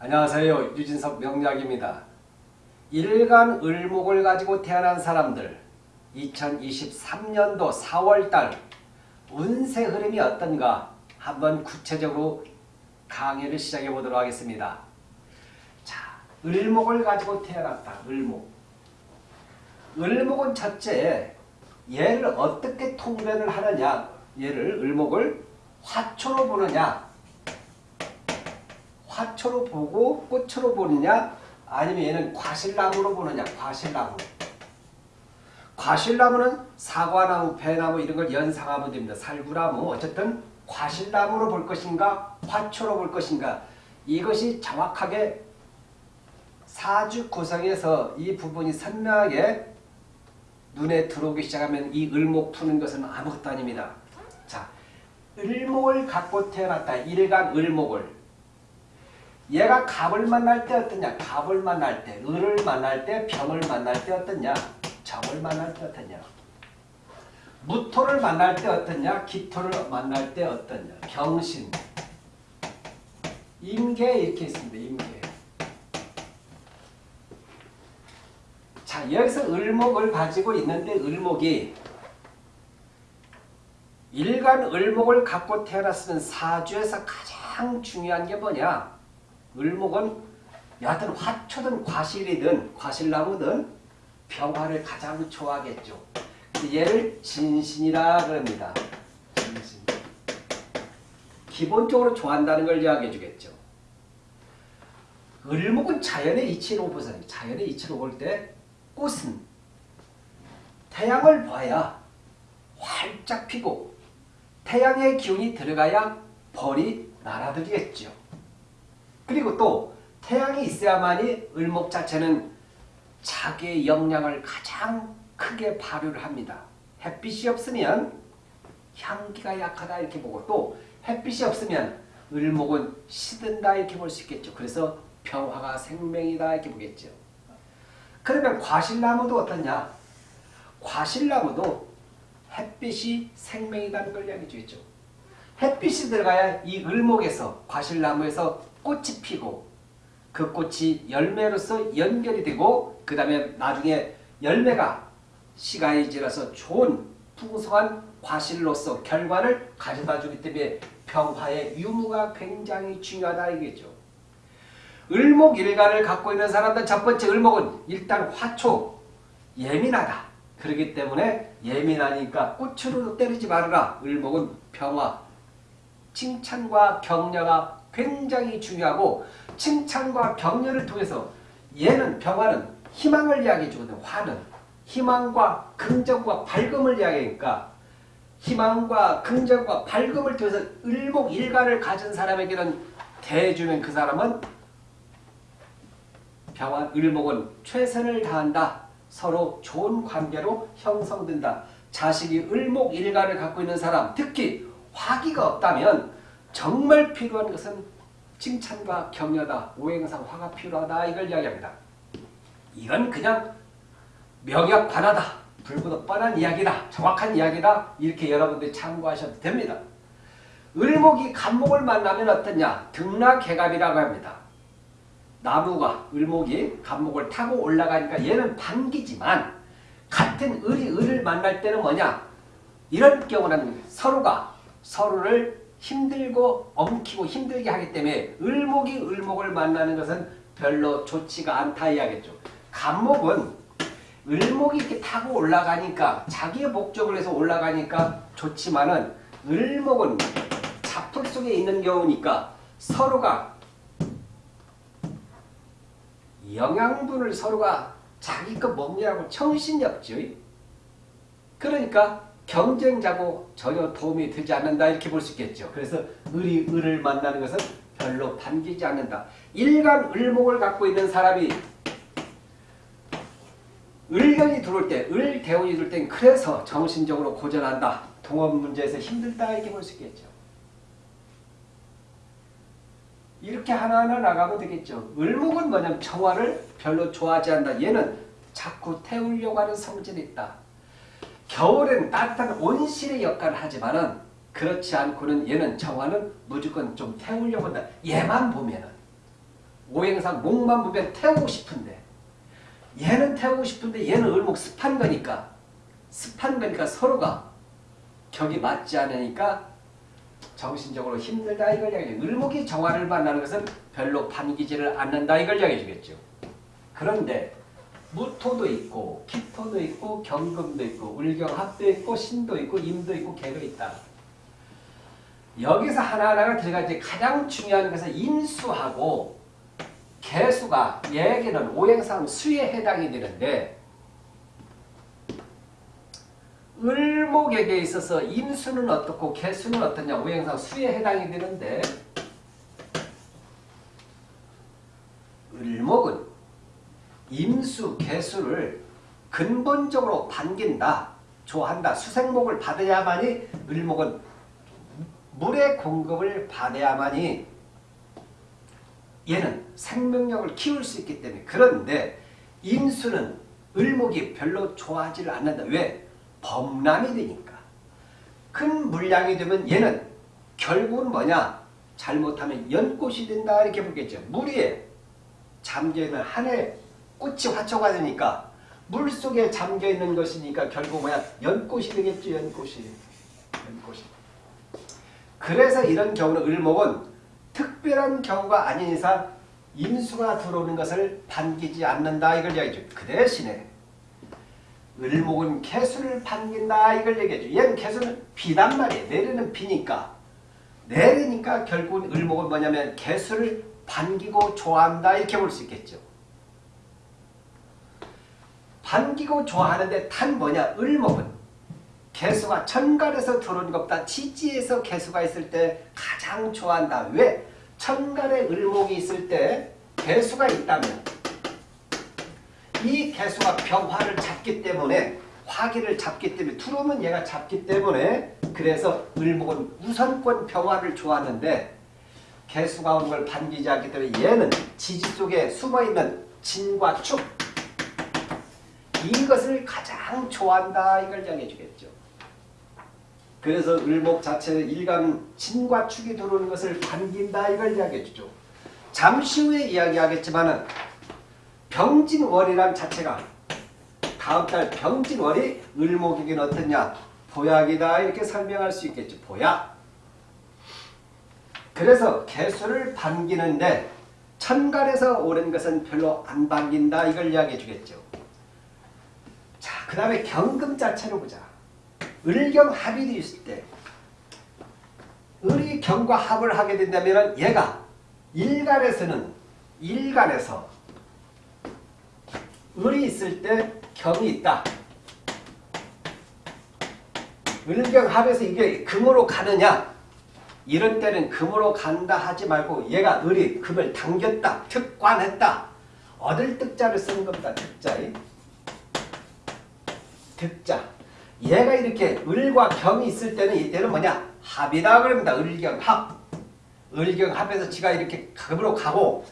안녕하세요. 유진석 명약입니다. 일간 을목을 가지고 태어난 사람들 2023년도 4월달 운세 흐름이 어떤가 한번 구체적으로 강의를 시작해 보도록 하겠습니다. 자, 을목을 가지고 태어났다. 을목. 을목은 첫째 얘를 어떻게 통변을 하느냐 얘를 을목을 화초로 보느냐 화초로 보고 꽃으로 보느냐? 아니면 얘는 과실나무로 보느냐? 과실나무. 과실나무는 사과나무, 배나무 이런 걸 연상하면 됩니다. 살구나무. 어쨌든 과실나무로 볼 것인가? 화초로 볼 것인가? 이것이 정확하게 사주 구성에서 이 부분이 선명하게 눈에 들어오기 시작하면 이 을목 푸는 것은 아무것도 아닙니다. 자, 을목을 갖고 태어났다. 일간 을목을 얘가 갑을 만날 때 어떠냐? 갑을 만날 때, 을을 만날 때, 병을 만날 때 어떠냐? 정을 만날 때 어떠냐? 무토를 만날 때 어떠냐? 기토를 만날 때 어떠냐? 병신, 임계 이렇게 있습니다. 임계. 자, 여기서 을목을 가지고 있는데 을목이 일간 을목을 갖고 태어났으면 사주에서 가장 중요한 게 뭐냐? 을목은 여하튼 화초든 과실이든 과실나무든 평화를 가장 좋아하겠죠. 얘를 진신이라 그럽니다. 진신. 기본적으로 좋아한다는 걸 이야기해 주겠죠. 을목은 자연의 이치로 보세요. 자연의 이치로 볼 때 꽃은 태양을 봐야 활짝 피고 태양의 기운이 들어가야 벌이 날아들겠죠. 그리고 또 태양이 있어야만이 을목 자체는 자기의 역량을 가장 크게 발휘를 합니다. 햇빛이 없으면 향기가 약하다 이렇게 보고 또 햇빛이 없으면 을목은 시든다 이렇게 볼 수 있겠죠. 그래서 평화가 생명이다 이렇게 보겠죠. 그러면 과실나무도 어떠냐? 과실나무도 햇빛이 생명이라는 걸 이야기해 주겠죠. 햇빛이 들어가야 이 을목에서 과실나무에서 꽃이 피고 그 꽃이 열매로서 연결이 되고 그 다음에 나중에 열매가 시간이 지나서 좋은 풍성한 과실로서 결과를 가져다 주기 때문에 평화의 유무가 굉장히 중요하다 이겠죠. 을목일간을 갖고 있는 사람들 첫 번째 을목은 일단 화초 예민하다. 그렇기 때문에 예민하니까 꽃으로 때리지 말아라. 을목은 평화 칭찬과 격려가 굉장히 중요하고 칭찬과 격려를 통해서 얘는 평화는 희망을 이야기해 주거든 화는 희망과 긍정과 밝음을 이야기하니까 희망과 긍정과 밝음을 통해서 을목일간을 가진 사람에게는 대해주면 그 사람은 평화 을목은 최선을 다한다. 서로 좋은 관계로 형성된다. 자식이 을목일간을 갖고 있는 사람 특히 화기가 없다면 정말 필요한 것은 칭찬과 격려다. 오행상 화가 필요하다. 이걸 이야기합니다. 이건 그냥 명약 관하다. 불보듯 뻔한 이야기다. 정확한 이야기다. 이렇게 여러분들이 참고하셔도 됩니다. 을목이 간목을 만나면 어떠냐? 등락개갑이라고 합니다. 나무가 을목이 간목을 타고 올라가니까 얘는 반기지만 같은 을이 을을 만날 때는 뭐냐? 이런 경우는 서로가 서로를 힘들고 엉키고 힘들게 하기 때문에 을목이 을목을 만나는 것은 별로 좋지가 않다 이야기죠. 간목은 을목이 이렇게 타고 올라가니까 자기의 목적을 해서 올라가니까 좋지만은 을목은 자풀 속에 있는 경우니까 서로가 영양분을 서로가 자기 것 먹느라고 정신이 없죠. 그러니까 경쟁자고 전혀 도움이 되지 않는다 이렇게 볼 수 있겠죠. 그래서 을이 을을 만나는 것은 별로 반기지 않는다. 일간 을목을 갖고 있는 사람이 을견이 들어올 때, 을대운이 들어올 땐 그래서 정신적으로 고전한다. 동업 문제에서 힘들다 이렇게 볼 수 있겠죠. 이렇게 하나하나 나가면 되겠죠. 을목은 뭐냐면 정화를 별로 좋아하지 않는다. 얘는 자꾸 태우려고 하는 성질이 있다. 겨울엔 따뜻한 온실의 역할을 하지만은 그렇지 않고는 얘는 정화는 무조건 좀 태우려고 한다. 얘만 보면은 오행상 목만 보면 태우고 싶은데 얘는 태우고 싶은데 얘는 을목 습한 거니까 습한 거니까 서로가 격이 맞지 않으니까 정신적으로 힘들다 이걸 이야기해 을목이 정화를 만나는 것은 별로 반기지를 않는다 이걸 이야기해 주겠죠. 그런데 무토도 있고 기토도 있고 경금도 있고 울경합도 있고 신도 있고 임도 있고 개도 있다. 여기서 하나하나가 들어가지 가장 중요한 것은 인수하고 개수가 얘기는 오행상 수에 해당이 되는데 을목에게 있어서 인수는 어떻고 개수는 어떠냐 오행상 수에 해당이 되는데 을목은 임수, 개수를 근본적으로 반긴다, 좋아한다. 수생목을 받아야만이 을목은 물의 공급을 받아야만이 얘는 생명력을 키울 수 있기 때문에 그런데 임수는 을목이 별로 좋아하지를 않는다. 왜? 범람이 되니까. 큰 물량이 되면 얘는 결국은 뭐냐? 잘못하면 연꽃이 된다 이렇게 보겠죠. 물에 잠겨있는 한해 꽃이 화초가 되니까 물속에 잠겨있는 것이니까 결국 뭐야? 연꽃이 되겠죠. 연꽃이. 연꽃이. 그래서 이런 경우는 을목은 특별한 경우가 아닌 이상 임수가 들어오는 것을 반기지 않는다 이걸 얘기해줘. 그 대신에 을목은 개수를 반긴다 이걸 얘기해줘. 얘는 개수는 비단 말이에요. 내리는 비니까. 내리니까 결국은 을목은 뭐냐면 개수를 반기고 좋아한다 이렇게 볼 수 있겠죠. 반기고 좋아하는데 탄 뭐냐? 을목은 개수가 천간에서 들어오는 것보다 지지에서 개수가 있을 때 가장 좋아한다. 왜? 천간에 을목이 있을 때 개수가 있다면 이 개수가 병화를 잡기 때문에 화기를 잡기 때문에 들어오면 얘가 잡기 때문에 그래서 을목은 우선권 병화를 좋아하는데 개수가 오는 걸 반기지 않기 때문에 얘는 지지 속에 숨어있는 진과 축 이것을 가장 좋아한다 이걸 이야기해 주겠죠. 그래서 을목 자체는 일간 진과 축이 들어오는 것을 반긴다 이걸 이야기해 주죠. 잠시 후에 이야기하겠지만 은 병진월이란 자체가 다음 달 병진월이 을목이긴 어떻냐 보약이다 이렇게 설명할 수 있겠죠. 보약. 그래서 개수를 반기는데 천간에서 오는 것은 별로 안 반긴다 이걸 이야기해 주겠죠. 자, 그 다음에 경금 자체로 보자. 을경 합이 있을 때 을이 경과 합을 하게 된다면 얘가 일간에서는 일간에서 을이 있을 때 경이 있다. 을경합에서 이게 금으로 가느냐 이런 때는 금으로 간다 하지 말고 얘가 을이 금을 당겼다 특관했다 얻을 득자를 쓰는 겁니다 득자에 득자 얘가 이렇게 을과 경이 있을 때는 이때는 뭐냐 합이다 그럽니다 을경합 을경합에서 지가 이렇게 금으로 가고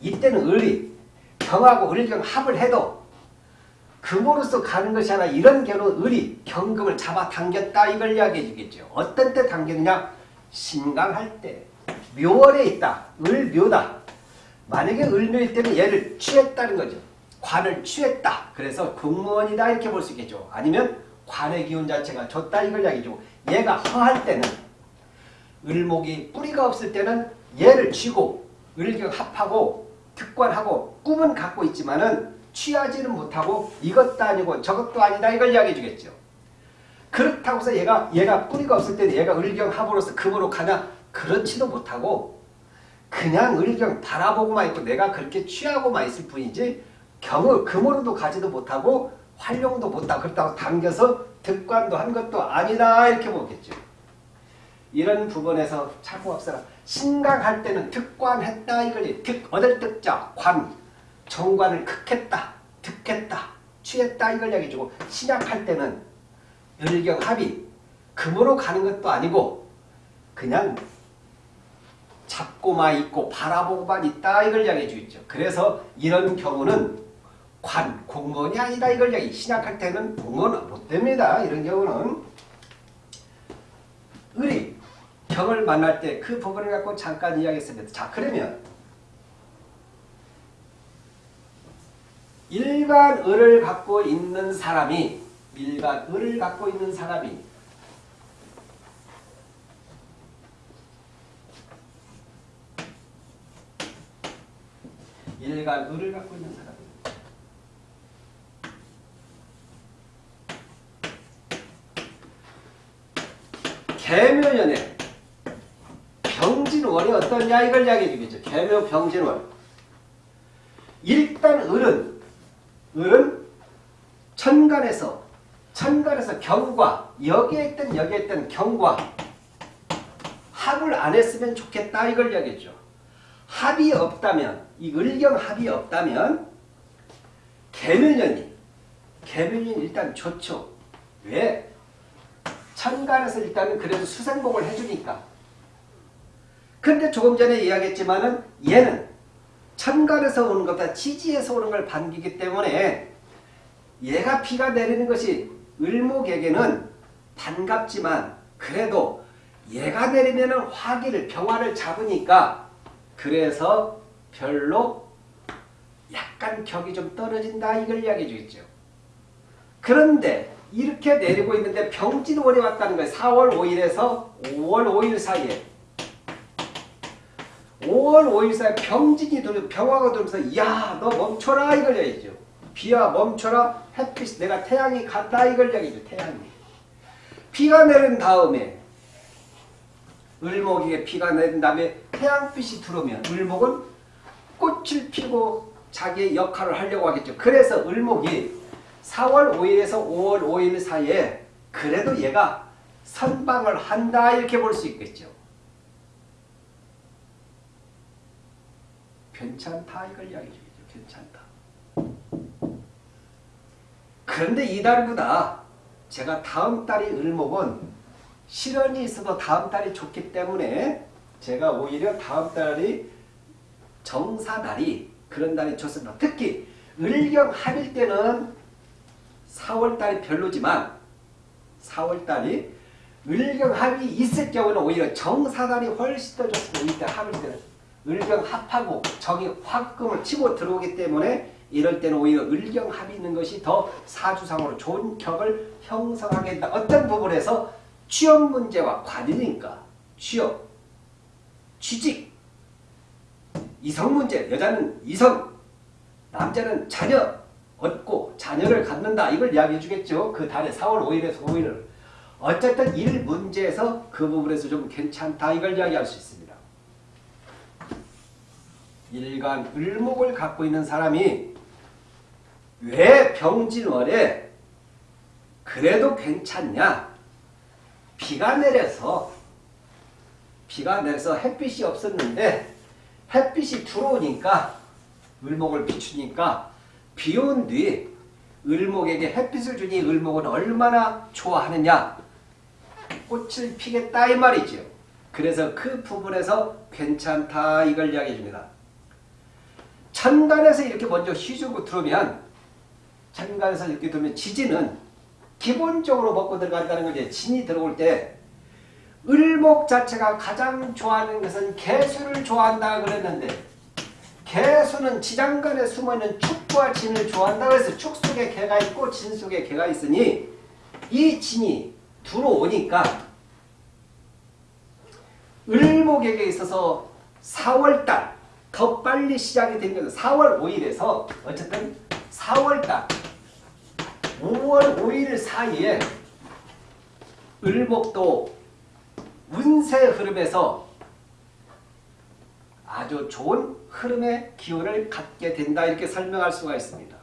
이때는 을이 경하고 을경합을 해도 금으로서 가는 것이 아니라 이런 경우는 을이 경금을 잡아당겼다 이걸 이야기해 주겠죠. 어떤 때 당겼느냐? 신강할 때 묘월에 있다. 을묘다. 만약에 을묘일 때는 얘를 취했다는 거죠. 관을 취했다. 그래서 공무원이다 이렇게 볼 수 있겠죠. 아니면 관의 기운 자체가 좋다 이걸 이야기해 주고 얘가 허할 때는 을목이 뿌리가 없을 때는 얘를 쥐고 을경 합하고 특관하고 꿈은 갖고 있지만은 취하지는 못하고 이것도 아니고 저것도 아니다 이걸 이야기해 주겠죠. 그렇다고 해서 얘가 얘가 뿌리가 없을 때는 얘가 을경합으로서 금으로 가냐 그렇지도 못하고 그냥 을경 바라보고만 있고 내가 그렇게 취하고만 있을 뿐이지 경을 금으로도 가지도 못하고 활용도 못하고 그렇다고 당겨서 득관도 한 것도 아니다 이렇게 보겠죠. 이런 부분에서 없어라. 신강할 때는 득관했다 이걸 득 얻을 득자 관 정관을 극했다 득했다 취했다 이걸 얘기해주고 신약할 때는 열경합이 금으로 가는 것도 아니고 그냥 잡고만 있고 바라보고만 있다 이걸 이야기해 주겠죠. 그래서 이런 경우는 관, 공무원이 아니다 이걸 이야기 신약할 때는 공무원 못 됩니다. 이런 경우는 을이 경을 만날 때 그 부분을 갖고 잠깐 이야기했습니다. 자 그러면 일간을을 갖고 있는 사람이 일간 을을 갖고 있는 사람이 일간을을 갖고 있는 사람 이 개묘년에 병진월이 어떠냐 이걸 이야기해 주겠죠. 개묘 병진월. 일단 을은 을은 천간에서 천간에서 경과 여기에 있던 여기에 있던 경과 합을 안 했으면 좋겠다 이걸 이야기했죠. 합이 없다면 이 을경 합이 없다면 개묘년이 개묘년이 일단 좋죠. 왜? 천간에서 일단은 그래도 수생복을 해주니까. 근데 조금 전에 이야기했지만은 얘는 천간에서 오는 것보다 지지에서 오는 걸 반기기 때문에 얘가 비가 내리는 것이 을목에게는 반갑지만 그래도 얘가 내리면 화기를 병화를 잡으니까 그래서 별로 약간 격이 좀 떨어진다 이걸 이야기해 주겠죠. 그런데 이렇게 내리고 있는데 병진월이 왔다는 거예요. 4월 5일에서 5월 5일 사이에 5월 5일 사이에 병진이 들어 병화가 들면서 야 너 멈춰라 이걸 얘기죠. 비야 멈춰라 햇빛 내가 태양이 간다 이걸 얘기죠. 태양이. 비가 내린 다음에 을목에게 비가 내린 다음에 태양빛이 들어오면 을목은 꽃을 피고 자기의 역할을 하려고 하겠죠. 그래서 을목이 4월 5일에서 5월 5일 사이에 그래도 얘가 선방을 한다 이렇게 볼 수 있겠죠. 괜찮다 이걸 이야기해 주겠죠. 괜찮다. 그런데 이달보다 제가 다음 달이 을목은 실현이 있어도 다음 달이 좋기 때문에 제가 오히려 다음 달이 정사달이 그런 달이 좋습니다. 특히 을경 합일 때는 4월달이 별로지만 4월달이 을경합이 있을 경우는 오히려 정사달이 훨씬 더 좋습니다. 이때 합일 때는 을경합하고 정이 화금을 치고 들어오기 때문에 이럴 때는 오히려 을경합이 있는 것이 더 사주상으로 좋은 격을 형성하게 된다. 어떤 부분에서 취업 문제와 관이니까 취업, 취직, 이성 문제, 여자는 이성, 남자는 자녀, 얻고 자녀를 갖는다. 이걸 이야기해 주겠죠. 그 달에 4월 5일에서 5일을. 어쨌든 일 문제에서 그 부분에서 좀 괜찮다. 이걸 이야기할 수 있습니다. 일간 을목을 갖고 있는 사람이 왜 병진월에 그래도 괜찮냐? 비가 내려서 비가 내려서 햇빛이 없었는데 햇빛이 들어오니까 을목을 비추니까 비온 뒤 을목에게 햇빛을 주니 을목은 얼마나 좋아하느냐 꽃을 피겠다 이 말이죠. 그래서 그 부분에서 괜찮다 이걸 이야기해 줍니다. 천간에서 이렇게 먼저 휘주고 들어오면 천간에서 이렇게 들어오면 지지는 기본적으로 먹고 들어간다는 거지. 진이 들어올 때 을목 자체가 가장 좋아하는 것은 개수를 좋아한다 그랬는데 개수는 지장간에 숨어있는 축과 진을 좋아한다고 해서 축 속에 개가 있고 진 속에 개가 있으니 이 진이 들어오니까 을목에게 있어서 4월달 더 빨리 시작이 된 것은 4월 5일에서 어쨌든 4월달 5월 5일 사이에 을목도 운세 흐름에서 아주 좋은 흐름의 기운을 갖게 된다 이렇게 설명할 수가 있습니다.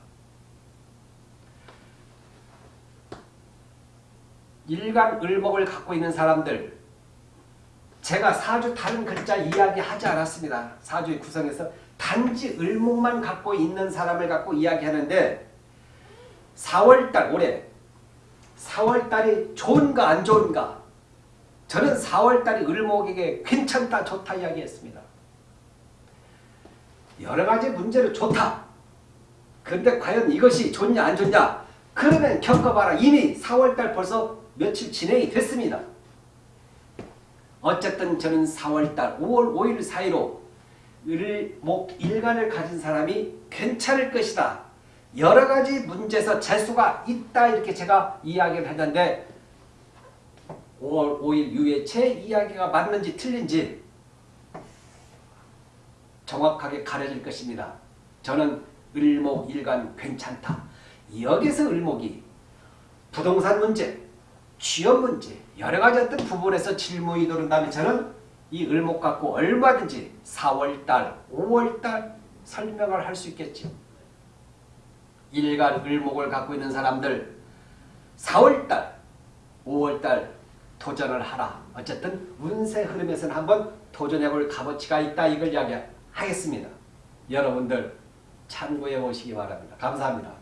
일간 을목을 갖고 있는 사람들 제가 사주 다른 글자 이야기하지 않았습니다. 사주의 구성에서 단지 을목만 갖고 있는 사람을 갖고 이야기하는데 4월달 올해 4월달이 좋은가 안 좋은가 저는 4월달이 을목에게 괜찮다 좋다 이야기했습니다. 여러 가지 문제로 좋다. 그런데 과연 이것이 좋냐 안 좋냐? 그러면 겪어봐라. 이미 4월달 벌써 며칠 진행이 됐습니다. 어쨌든 저는 4월달 5월 5일 사이로 을, 목, 일간을 가진 사람이 괜찮을 것이다. 여러 가지 문제에서 재수가 있다 이렇게 제가 이야기를 했는데 5월 5일 유해체 이야기가 맞는지 틀린지 정확하게 가려질 것입니다. 저는 을목일간 괜찮다. 여기서 을목이 부동산 문제, 취업 문제, 여러 가지 어떤 부분에서 질문이 도른다면 저는 이 을목 갖고 얼마든지 4월달, 5월달 설명을 할 수 있겠죠. 일간 을목을 갖고 있는 사람들 4월달, 5월달 도전을 하라. 어쨌든 운세 흐름에서는 한번 도전해볼 값어치가 있다. 이걸 이야기 하겠습니다. 여러분들 참고해 보시기 바랍니다. 감사합니다.